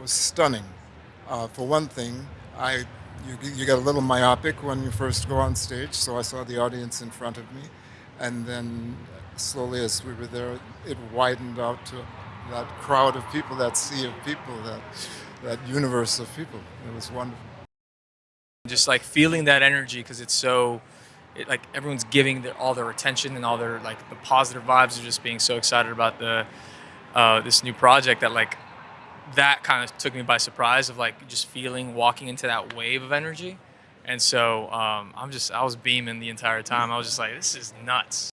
was stunning. Uh, for one thing, I you, you get a little myopic when you first go on stage, so I saw the audience in front of me, and then slowly as we were there, it widened out to that crowd of people, that sea of people, that that universe of people. It was wonderful. Just like feeling that energy because it's so, it, like everyone's giving their, all their attention and all their like the positive vibes of just being so excited about the uh, this new project that like that kind of took me by surprise of like just feeling walking into that wave of energy. And so um, I'm just I was beaming the entire time. I was just like, this is nuts.